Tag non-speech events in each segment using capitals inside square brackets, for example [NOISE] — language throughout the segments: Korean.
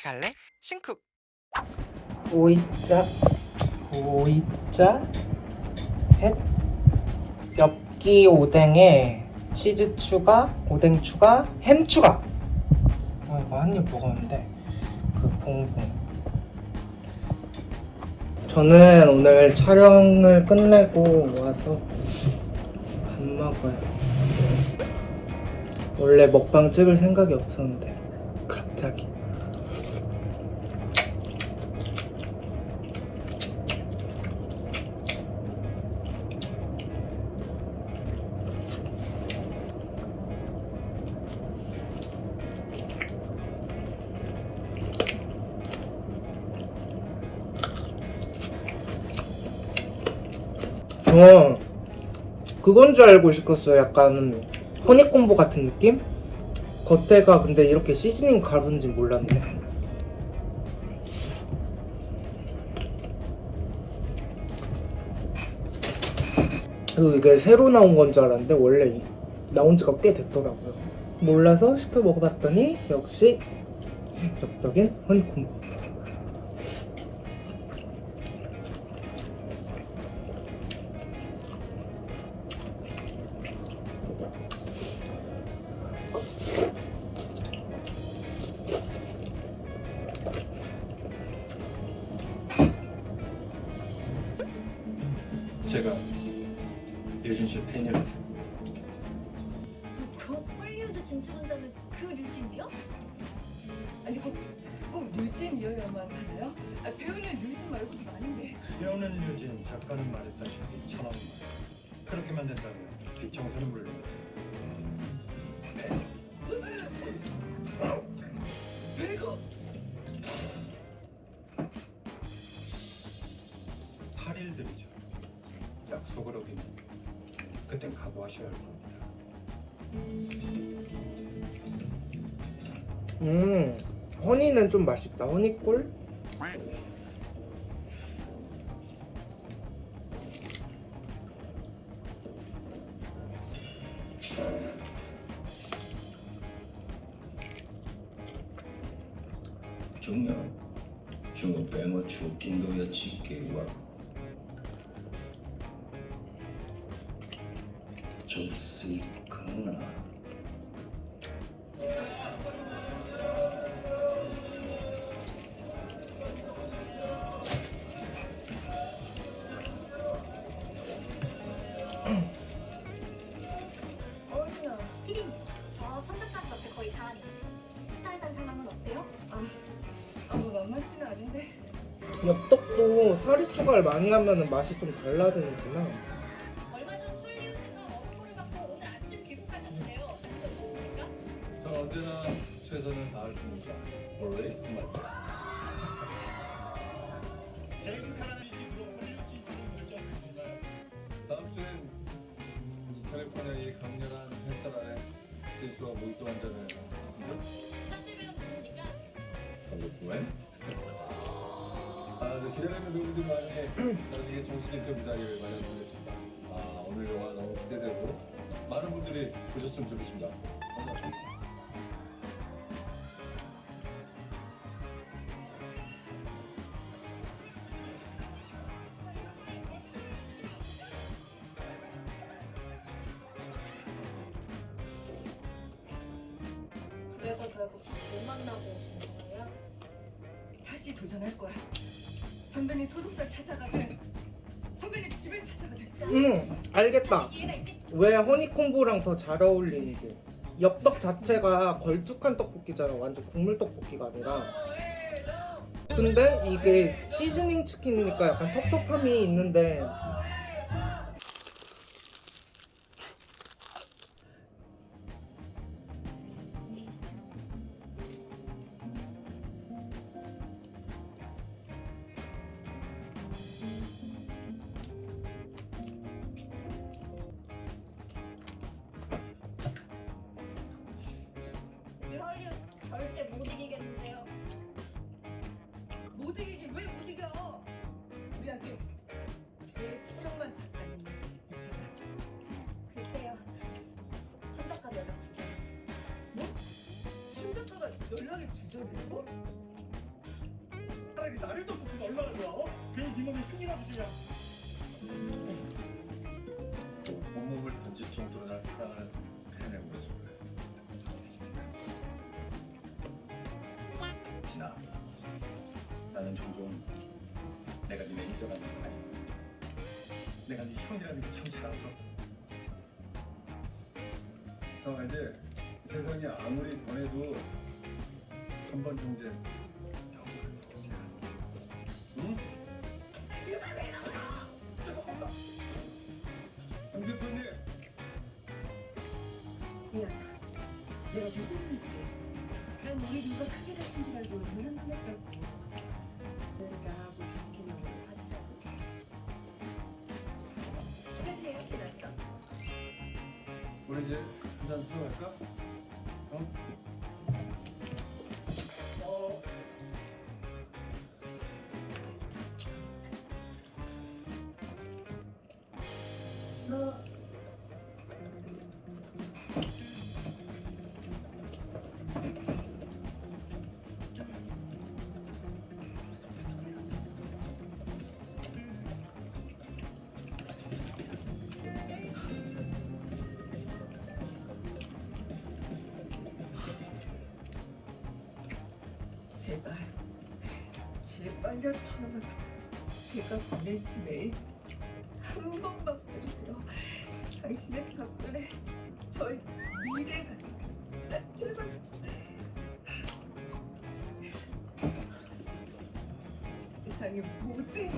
같이 갈래? 신쿡 오이자 오이자 햇 엽기 오뎅에 치즈 추가 오뎅 추가 햄 추가. 아 이거 한 입 먹었는데 그 봉봉. 저는 오늘 촬영을 끝내고 와서 밥 먹어요. 원래 먹방 찍을 생각이 없었는데 저 그건 줄 알고 시켰어요. 약간 허니콤보 같은 느낌? 겉에가 근데 이렇게 시즈닝 가루인지 몰랐네. 그리고 이게 새로 나온 건 줄 알았는데 원래 이- 나온 지가 꽤 됐더라고요. 몰라서 시켜 먹어봤더니 역시 엽떡인 허니콤보. 씨 팬이라서 그 헐리우드 진출한다는 그 류진이요? 아니 꼭, 꼭 류진이어야만 하나요? 아, 배우는 류진 말고도 많은데 배우는 유진, 작가는 말했다시피 천하는 말 그렇게만 된다면 뒷청소는 물론 [LAUGHS] 그땐 각오하셔야 할 겁니다. 음, 허니는 좀 맛있다. 허니꿀? 중요 중국 뱅어 주긴도여 지게와 줄 수 있구나 어이야. 피디님 저 선착장 옆에 거의 다 하네요 스타일단 상황은 어때요? 아 너무 만만치는 않은데. 엽떡도 사리 추가를 많이 하면 맛이 좀 달라지는구나. 언제나 최선을 다할 테니까 always my best 제임스 카라는 식으로? 다음 주엔 음, 캘리포니아의 강렬한 햇살 아래 현지 배우 누굽니까? 한국구엔 아, 네, 기다리는 배우들 많이 나중에 정식 인터뷰 자리를 마련하겠습니다. 아, 오늘 영화 너무 기대되고 많은 분들이 보셨으면 좋겠습니다. 감사합니다. 다시 도전할 거야 선배님 소속사 찾아가든 선배님 집을 찾아가든 음, 알겠다. 왜 허니콤보랑 더 잘 어울리는지. 엽떡 자체가 걸쭉한 떡볶이잖아. 완전 국물 떡볶이가 아니라. 근데 이게 시즈닝 치킨이니까 약간 텁텁함이 있는데 절대 못 이기겠는데요 못 이기긴 왜 못 이겨 우리한테 최치정만 작가님 있잖아 글쎄요 천작가 여자 뭐? 신 작가가 연락이 두절이고 나를 떡볶이가 얼마나 좋아? 어? 괜히 네 몸에 흉이라도 주냐? 나는 종종 내가 네 매니저라는 거 아니야. 내가 네 형이라는 게참 자랑스럽다. 형 이제 세상이 아무리 변해도 한번 정도 형을 보지 않아. 응? 강 대표님. 내가 누구인지. 난 우리 누가 크게 다친 줄 알고 눈은. 나하고 우리 이제 한잔 들어갈까? 어? 제발, 제발요, 저는 제가 보낸 메일 한 번만 봐주세요. 당신의 덕분에 저희 미래가. 제발. 세상의 모든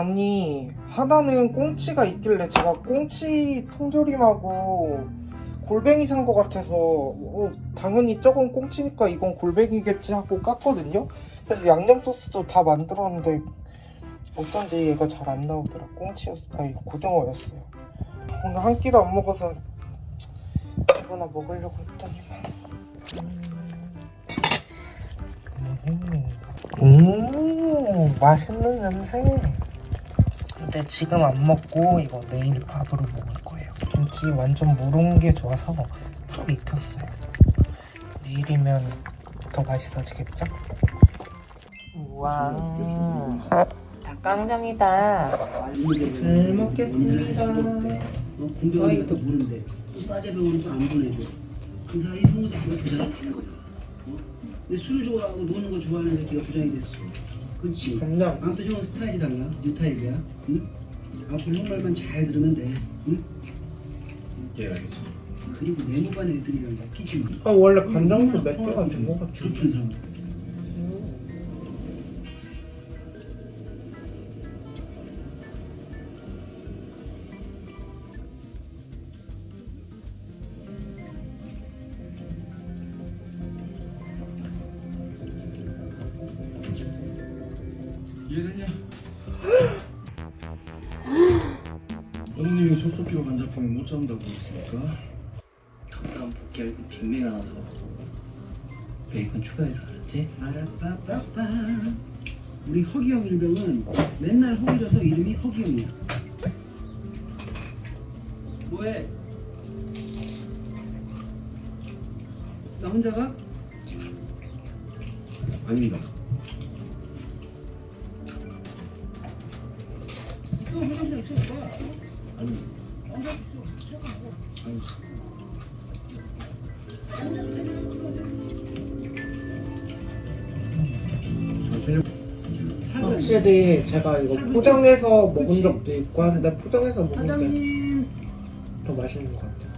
아니 하나는 꽁치가 있길래 제가 꽁치 통조림하고 골뱅이 산거 같아서 어, 당연히 저건 꽁치니까 이건 골뱅이겠지 하고 깠거든요. 그래서 양념 소스도 다 만들었는데 어쩐지 얘가 잘 안 나오더라. 꽁치였어. 아니 고등어였어요. 오늘 한 끼도 안 먹어서 이거나 먹으려고 했더니만 음, 음 맛있는 냄새 근데 지금 안 먹고 이거 내일 밥으로 먹을 거예요. 김치 완전 무른 게 좋아서 푹 익혔어요. 내일이면 더 맛있어지겠죠? 우와, 닭강정이다. 잘 먹겠습니다. 어, 공병원이 또 싸제병원은 또안 보내줘 그 사이 성우 새끼가 부장이 된 거야 어? 근데 술을 좋아하고 노는 거 좋아하는 새끼가 부장이 됐어 그렇지 간장. 아무튼 형은 스타일이 달라 new type이야 응? 앞으로 형 말만 잘 들으면 돼 응? 예, 알겠습니다. 그리고 내무반 애들이랑 엮이지 마 아 원래 간장도 몇 개가 된것 같아. 그 이해됐냐? 어머님이 속도기로 간잡하면 못 잡는다고 했으니까 덕담 복귀할 때 빅매가 나서 베이컨 추가해서 알았지? 아라빠빠빠 우리 허기형 일병은 맨날 허기져서 이름이 허기형이야 뭐해? 나 혼자 가? 아닙니다. 확실히 제가 이거 포장해서 먹은 적도 있고 한데 포장해서 먹는 게더 사장님 맛있는 것 같아요.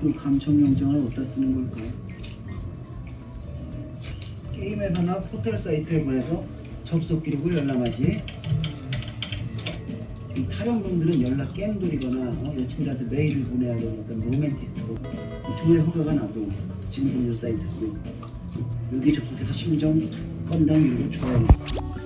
그 감청 영장을 어디다 쓰는 걸까? 게임 회사나 호텔 사이트에 보내서 접속 기록을 열람하지. 이 탈영범들은 연락 깸돌이거나 어, 여친들한테 메일을 보내야 되는 어떤 로맨티스트고 두의 허가가 나도 지금 공유 사이트 여기 접속해서 심정 건당 이름을 줘야 돼. 같이 갈래? 난 어디든 좋아